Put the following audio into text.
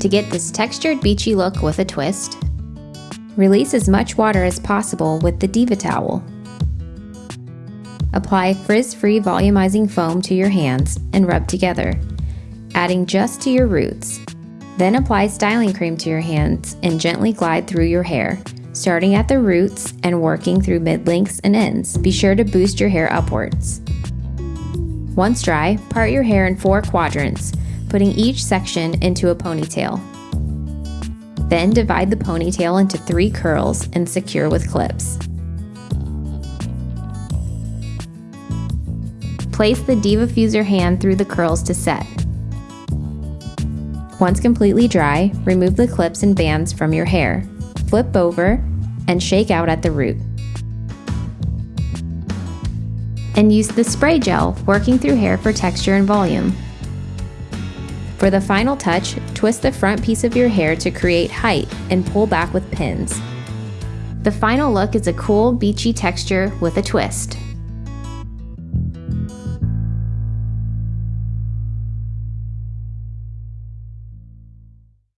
To get this textured beachy look with a twist, release as much water as possible with the DevaTowel. Apply frizz-free volumizing foam to your hands and rub together, adding just to your roots. Then apply styling cream to your hands and gently glide through your hair, starting at the roots and working through mid-lengths and ends. Be sure to boost your hair upwards. Once dry, part your hair in four quadrants, putting each section into a ponytail. Then divide the ponytail into three curls and secure with clips. Place the DevaFuser hand through the curls to set. Once completely dry, remove the clips and bands from your hair. Flip over and shake out at the root. And use the spray gel, working through hair for texture and volume. For the final touch, twist the front piece of your hair to create height and pull back with pins. The final look is a cool, beachy texture with a twist.